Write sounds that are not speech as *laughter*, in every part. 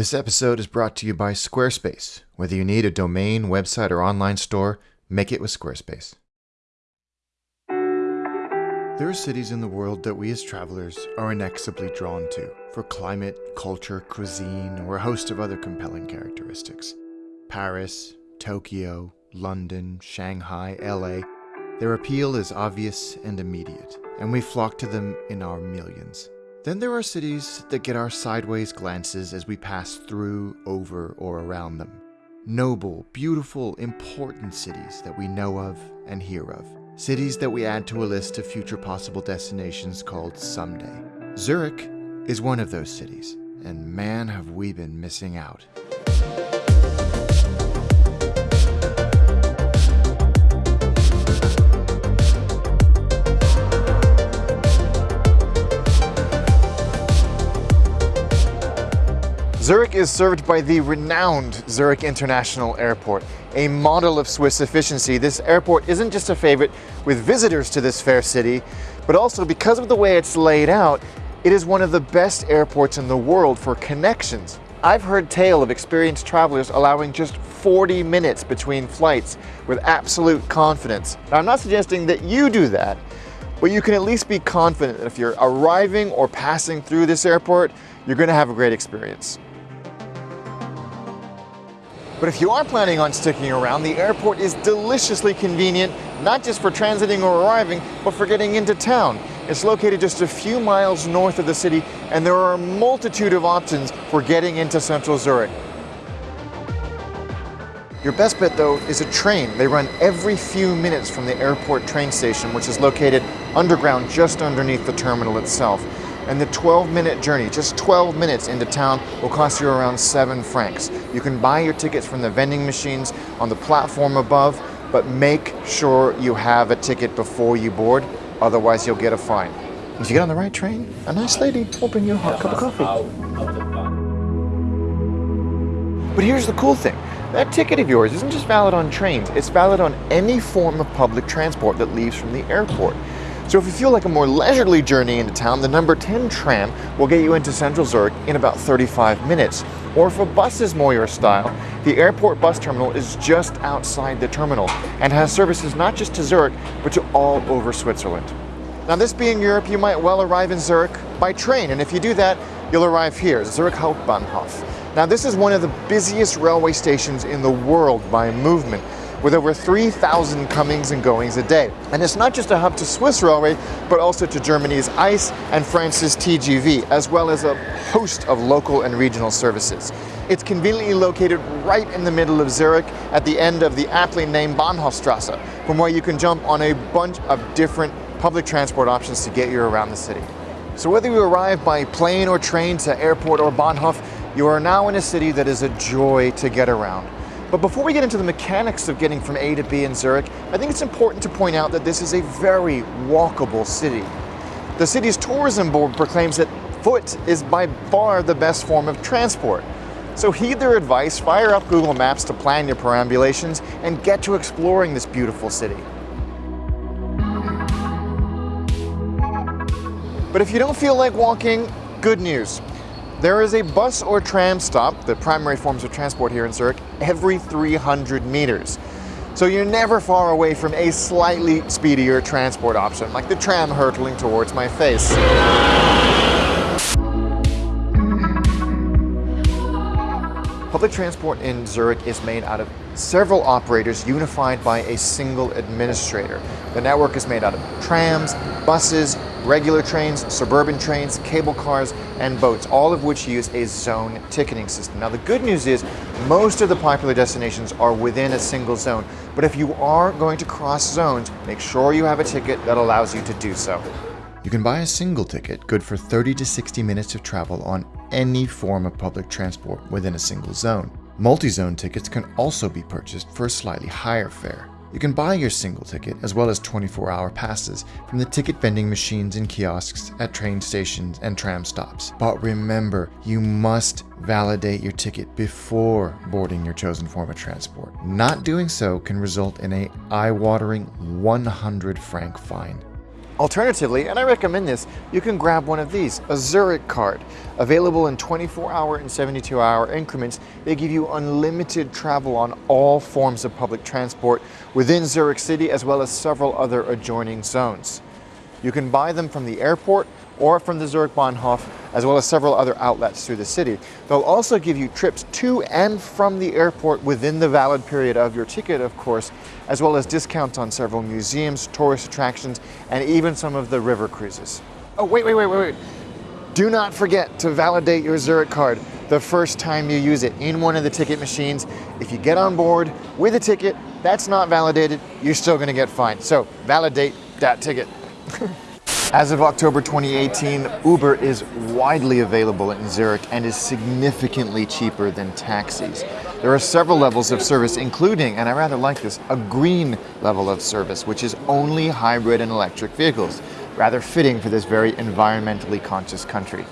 This episode is brought to you by Squarespace. Whether you need a domain, website, or online store, make it with Squarespace. There are cities in the world that we as travelers are inexorably drawn to for climate, culture, cuisine, or a host of other compelling characteristics. Paris, Tokyo, London, Shanghai, LA, their appeal is obvious and immediate, and we flock to them in our millions. Then there are cities that get our sideways glances as we pass through, over, or around them. Noble, beautiful, important cities that we know of and hear of. Cities that we add to a list of future possible destinations called Someday. Zurich is one of those cities, and man have we been missing out. Zurich is served by the renowned Zurich International Airport, a model of Swiss efficiency. This airport isn't just a favorite with visitors to this fair city, but also because of the way it's laid out, it is one of the best airports in the world for connections. I've heard tale of experienced travelers allowing just 40 minutes between flights with absolute confidence. Now, I'm not suggesting that you do that, but you can at least be confident that if you're arriving or passing through this airport, you're gonna have a great experience. But if you are planning on sticking around, the airport is deliciously convenient, not just for transiting or arriving, but for getting into town. It's located just a few miles north of the city, and there are a multitude of options for getting into central Zurich. Your best bet though is a train. They run every few minutes from the airport train station, which is located underground just underneath the terminal itself and the 12 minute journey, just 12 minutes into town, will cost you around seven francs. You can buy your tickets from the vending machines on the platform above, but make sure you have a ticket before you board, otherwise you'll get a fine. If you get on the right train? A nice lady will bring you a hot cup of coffee. But here's the cool thing. That ticket of yours isn't just valid on trains, it's valid on any form of public transport that leaves from the airport. So if you feel like a more leisurely journey into town, the number 10 tram will get you into central Zurich in about 35 minutes. Or if a bus is more your style, the airport bus terminal is just outside the terminal and has services not just to Zurich, but to all over Switzerland. Now this being Europe, you might well arrive in Zurich by train, and if you do that, you'll arrive here, Zurich Hauptbahnhof. Now this is one of the busiest railway stations in the world by movement with over 3,000 comings and goings a day. And it's not just a hub to Swiss Railway, but also to Germany's ICE and France's TGV, as well as a host of local and regional services. It's conveniently located right in the middle of Zurich at the end of the aptly named Bahnhofstrasse, from where you can jump on a bunch of different public transport options to get you around the city. So whether you arrive by plane or train to airport or Bahnhof, you are now in a city that is a joy to get around. But before we get into the mechanics of getting from A to B in Zurich, I think it's important to point out that this is a very walkable city. The city's tourism board proclaims that foot is by far the best form of transport. So heed their advice, fire up Google Maps to plan your perambulations, and get to exploring this beautiful city. But if you don't feel like walking, good news. There is a bus or tram stop, the primary forms of transport here in Zurich, every 300 meters. So you're never far away from a slightly speedier transport option, like the tram hurtling towards my face. Public transport in Zurich is made out of several operators unified by a single administrator. The network is made out of trams, buses, regular trains, suburban trains, cable cars, and boats, all of which use a zone ticketing system. Now the good news is most of the popular destinations are within a single zone, but if you are going to cross zones, make sure you have a ticket that allows you to do so. You can buy a single ticket, good for 30 to 60 minutes of travel on any form of public transport within a single zone. Multi-zone tickets can also be purchased for a slightly higher fare. You can buy your single ticket as well as 24-hour passes from the ticket vending machines and kiosks at train stations and tram stops. But remember, you must validate your ticket before boarding your chosen form of transport. Not doing so can result in a eye-watering 100 franc fine. Alternatively, and I recommend this, you can grab one of these, a Zurich card. Available in 24 hour and 72 hour increments, they give you unlimited travel on all forms of public transport within Zurich City as well as several other adjoining zones. You can buy them from the airport or from the Zurich Bahnhof, as well as several other outlets through the city. They'll also give you trips to and from the airport within the valid period of your ticket, of course, as well as discounts on several museums, tourist attractions, and even some of the river cruises. Oh, wait, wait, wait, wait, wait. Do not forget to validate your Zurich card the first time you use it in one of the ticket machines. If you get on board with a ticket that's not validated, you're still gonna get fined. So validate that ticket. *laughs* As of October 2018, Uber is widely available in Zurich and is significantly cheaper than taxis. There are several levels of service, including, and I rather like this, a green level of service, which is only hybrid and electric vehicles, rather fitting for this very environmentally conscious country.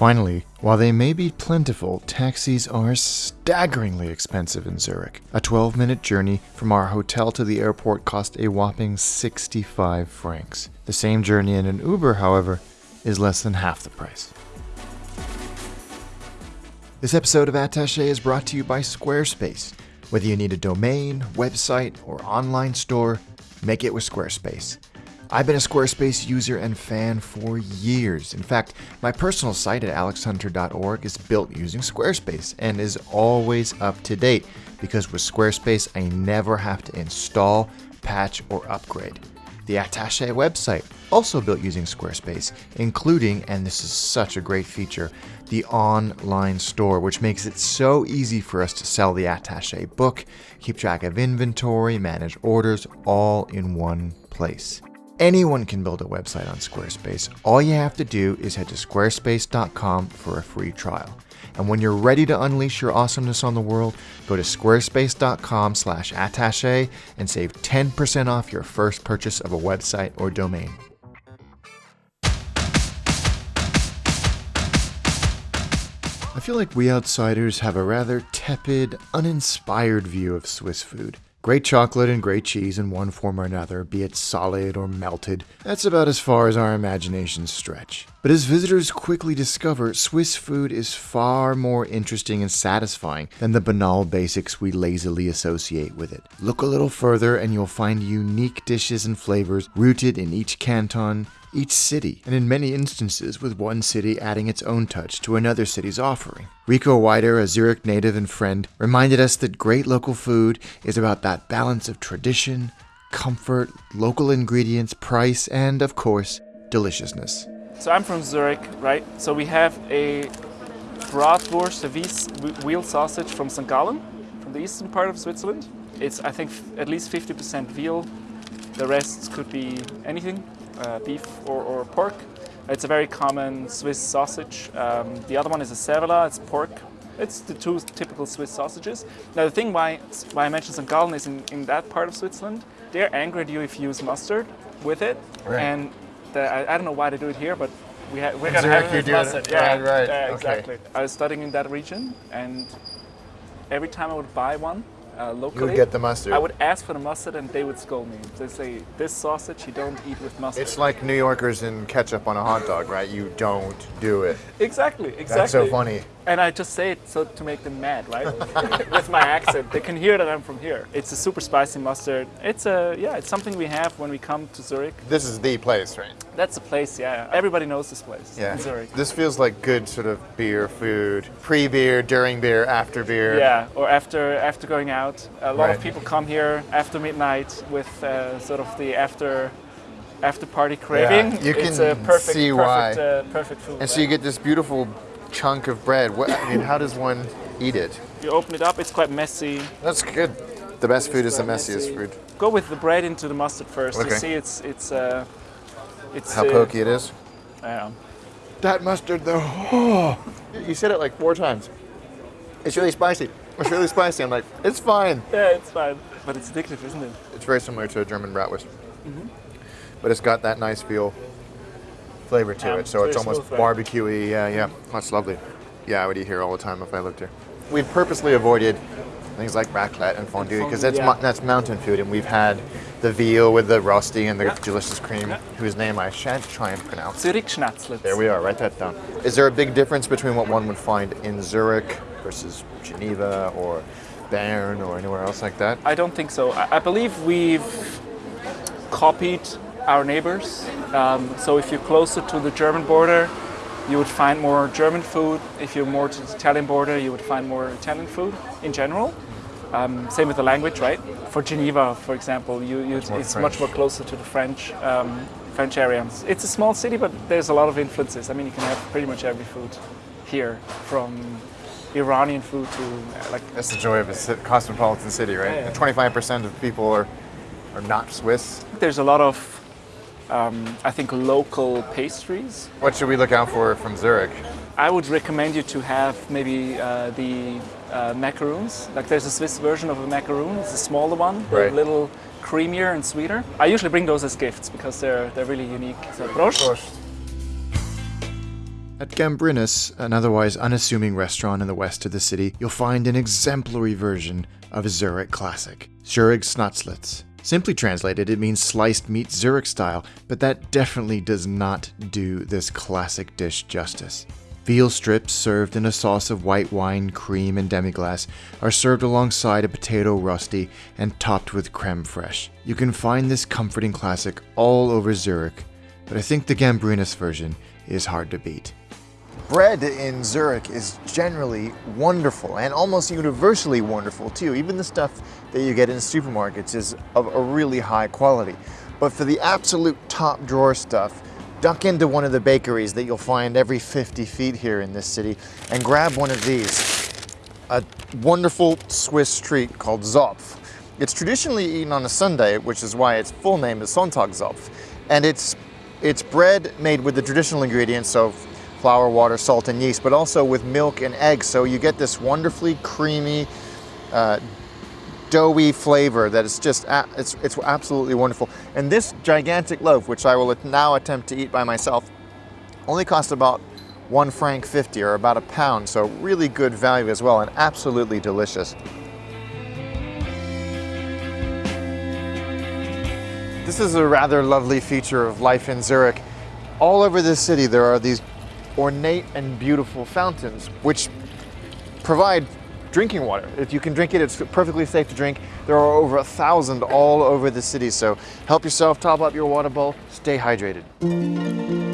Finally, while they may be plentiful, taxis are staggeringly expensive in Zurich. A 12 minute journey from our hotel to the airport cost a whopping 65 francs. The same journey in an Uber, however, is less than half the price. This episode of Attaché is brought to you by Squarespace. Whether you need a domain, website, or online store, make it with Squarespace. I've been a Squarespace user and fan for years. In fact, my personal site at alexhunter.org is built using Squarespace and is always up to date because with Squarespace, I never have to install, patch, or upgrade. The Attaché website, also built using Squarespace, including, and this is such a great feature, the online store, which makes it so easy for us to sell the Attaché book, keep track of inventory, manage orders, all in one place. Anyone can build a website on Squarespace. All you have to do is head to squarespace.com for a free trial. And when you're ready to unleash your awesomeness on the world, go to squarespace.com slash attache and save 10% off your first purchase of a website or domain. I feel like we outsiders have a rather tepid, uninspired view of Swiss food. Great chocolate and great cheese in one form or another, be it solid or melted, that's about as far as our imaginations stretch. But as visitors quickly discover, Swiss food is far more interesting and satisfying than the banal basics we lazily associate with it. Look a little further and you'll find unique dishes and flavors rooted in each canton, each city, and in many instances with one city adding its own touch to another city's offering. Rico Weider, a Zurich native and friend, reminded us that great local food is about that balance of tradition, comfort, local ingredients, price, and, of course, deliciousness. So I'm from Zurich, right? So we have a bratwurst, a wheel sausage from St. Gallen, from the eastern part of Switzerland. It's, I think, at least 50% veal. The rest could be anything, uh, beef or, or, pork. It's a very common Swiss sausage. Um, the other one is a Cervelat, it's pork. It's the two typical Swiss sausages. Now the thing why, why I mentioned St. Gallen is in, in that part of Switzerland, they're angry at you if you use mustard with it. Right. And I, I, don't know why they do it here, but we ha- we're going to have it mustard. It. Yeah, right, right. Yeah, exactly. Okay. I was studying in that region and every time I would buy one, uh, locally. You would get the mustard. I would ask for the mustard and they would scold me. They say, this sausage you don't eat with mustard. It's like New Yorkers and ketchup on a hot dog, right? You don't do it. Exactly, exactly. That's so funny. And I just say it so to make them mad, right? *laughs* with my accent. They can hear that I'm from here. It's a super spicy mustard. It's a, yeah, it's something we have when we come to Zurich. This is the place, right? That's the place, yeah. Everybody knows this place yeah. in Zurich. This feels like good sort of beer food. Pre-beer, during beer, after beer. Yeah, or after after going out. A lot right. of people come here after midnight with uh, sort of the after after party craving. Yeah, you can it's a perfect, see perfect, why. Uh, perfect food. And so you get this beautiful chunk of bread. What, I mean, how does one eat it? You open it up, it's quite messy. That's good. The best food is the messiest food. Go with the bread into the mustard first. Okay. You see, it's it's uh, it's how uh, pokey it is. Yeah. That mustard, though. Oh, you said it like four times. It's really spicy. It's really spicy. I'm like, it's fine. Yeah, it's fine. But it's addictive, isn't it? It's very similar to a German bratwurst, mm-hmm. but it's got that nice feel flavor to Yeah, it. So it's almost barbecuey. Yeah, yeah. That's lovely. Yeah, I would eat here all the time if I lived here. We've purposely avoided things like raclette and fondue, because that's yeah. that's mountain food, and we've had the veal with the rosti and the Yeah. delicious cream, Yeah. whose name I shan't try and pronounce. Zurich Schnatzlitz. There we are. Write that down. Is there a big difference between what one would find in Zurich versus Geneva or Bern or anywhere else like that? I don't think so. I, I believe we've copied our neighbors. Um, so if you're closer to the German border, you would find more German food. If you're more to the Italian border, you would find more Italian food in general. Um, same with the language, right? For Geneva, for example, you, you, it's much more closer to the French um, French area. It's a small city, but there's a lot of influences. I mean, you can have pretty much every food here, from Iranian food to uh, like That's the joy of a cosmopolitan city, right? Yeah, yeah. 25% of people are, are not Swiss. There's a lot of, um, I think, local pastries. What should we look out for from Zurich? I would recommend you to have maybe uh, the uh, macaroons. Like there's a Swiss version of a macaroon. It's a smaller one, They're Right. a little creamier and sweeter. I usually bring those as gifts because they're they're really unique. So Prost. At Gambrinus, an otherwise unassuming restaurant in the west of the city, you'll find an exemplary version of a Zurich classic, Zurich Schnatzlitz. Simply translated, it means sliced meat Zurich style, but that definitely does not do this classic dish justice. Veal strips served in a sauce of white wine, cream, and demi-glace are served alongside a potato rosti and topped with creme fraiche. You can find this comforting classic all over Zurich, but I think the Gambrinus version is hard to beat. Bread in Zurich is generally wonderful and almost universally wonderful too. Even the stuff that you get in supermarkets is of a really high quality. But for the absolute top drawer stuff, duck into one of the bakeries that you'll find every 50 feet here in this city and grab one of these. A wonderful Swiss treat called Zopf. It's traditionally eaten on a Sunday, which is why its full name is Sonntagszopf. And it's, it's bread made with the traditional ingredients of flour, water, salt, and yeast, but also with milk and eggs. So you get this wonderfully creamy, uh, doughy flavor that is just, it's, it's absolutely wonderful. And this gigantic loaf, which I will now attempt to eat by myself, only cost about one franc fifty or about a pound. So really good value as well, and absolutely delicious. This is a rather lovely feature of life in Zurich. All over the city, there are these ornate and beautiful fountains, which provide drinking water. If you can drink it, it's perfectly safe to drink. There are over a thousand all over the city, so help yourself, top up your water bowl, stay hydrated.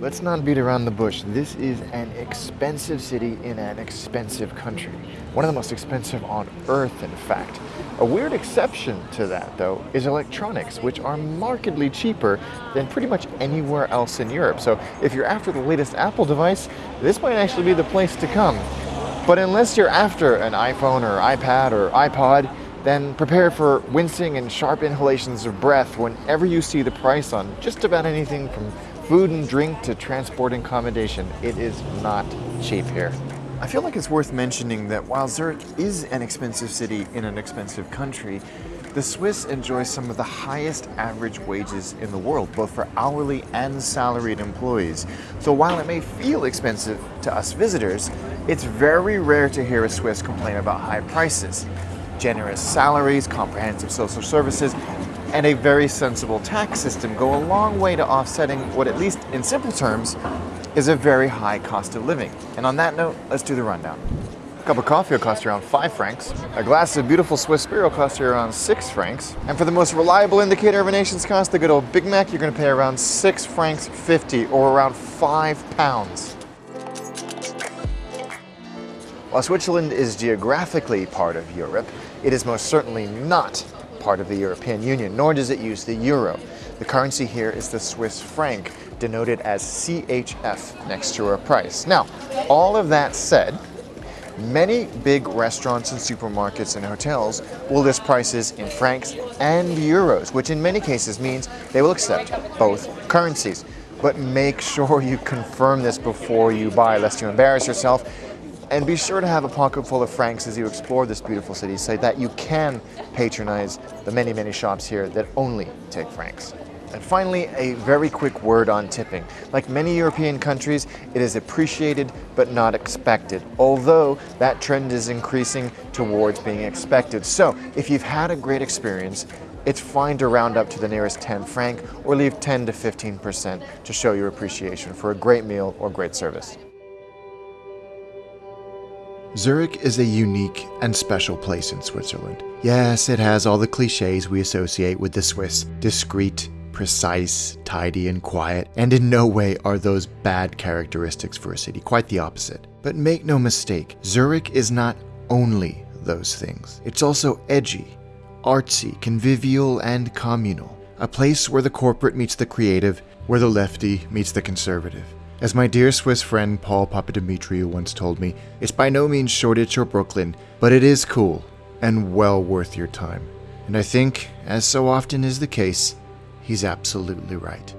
Let's not beat around the bush. This is an expensive city in an expensive country. One of the most expensive on earth, in fact. A weird exception to that, though, is electronics, which are markedly cheaper than pretty much anywhere else in Europe. So if you're after the latest Apple device, this might actually be the place to come. But unless you're after an iPhone or iPad or iPod, then prepare for wincing and sharp inhalations of breath whenever you see the price on just about anything from food and drink to transport and accommodation. It is not cheap here. I feel like it's worth mentioning that while Zurich is an expensive city in an expensive country, the Swiss enjoy some of the highest average wages in the world, both for hourly and salaried employees. So while it may feel expensive to us visitors, it's very rare to hear a Swiss complain about high prices. Generous salaries, comprehensive social services, and a very sensible tax system go a long way to offsetting what, at least in simple terms, is a very high cost of living. And on that note, let's do the rundown. A cup of coffee will cost you around 5 francs. A glass of beautiful Swiss beer will cost you around 6 francs. And for the most reliable indicator of a nation's cost, the good old Big Mac, you're going to pay around 6 francs 50 or around 5 pounds. While Switzerland is geographically part of Europe, it is most certainly not part of the European Union, nor does it use the euro. The currency here is the Swiss franc, denoted as CHF next to our price. Now, all of that said, many big restaurants and supermarkets and hotels will list prices in francs and euros, which in many cases means they will accept both currencies. But make sure you confirm this before you buy, lest you embarrass yourself. And be sure to have a pocket full of francs as you explore this beautiful city so that you can patronize the many, many shops here that only take francs. And finally, a very quick word on tipping. Like many European countries, it is appreciated but not expected, although that trend is increasing towards being expected. So, if you've had a great experience, it's fine to round up to the nearest 10 franc or leave 10 to 15% to show your appreciation for a great meal or great service. Zurich is a unique and special place in Switzerland. Yes, it has all the cliches we associate with the Swiss discreet, precise, tidy, and quiet, and in no way are those bad characteristics for a city, quite the opposite. But make no mistake, Zurich is not only those things. It's also edgy, artsy, convivial, and communal. A place where the corporate meets the creative, where the lefty meets the conservative. As my dear Swiss friend Paul Papadimitriou once told me, it's by no means Shoreditch or Brooklyn, but it is cool and well worth your time. And I think, as so often is the case, he's absolutely right.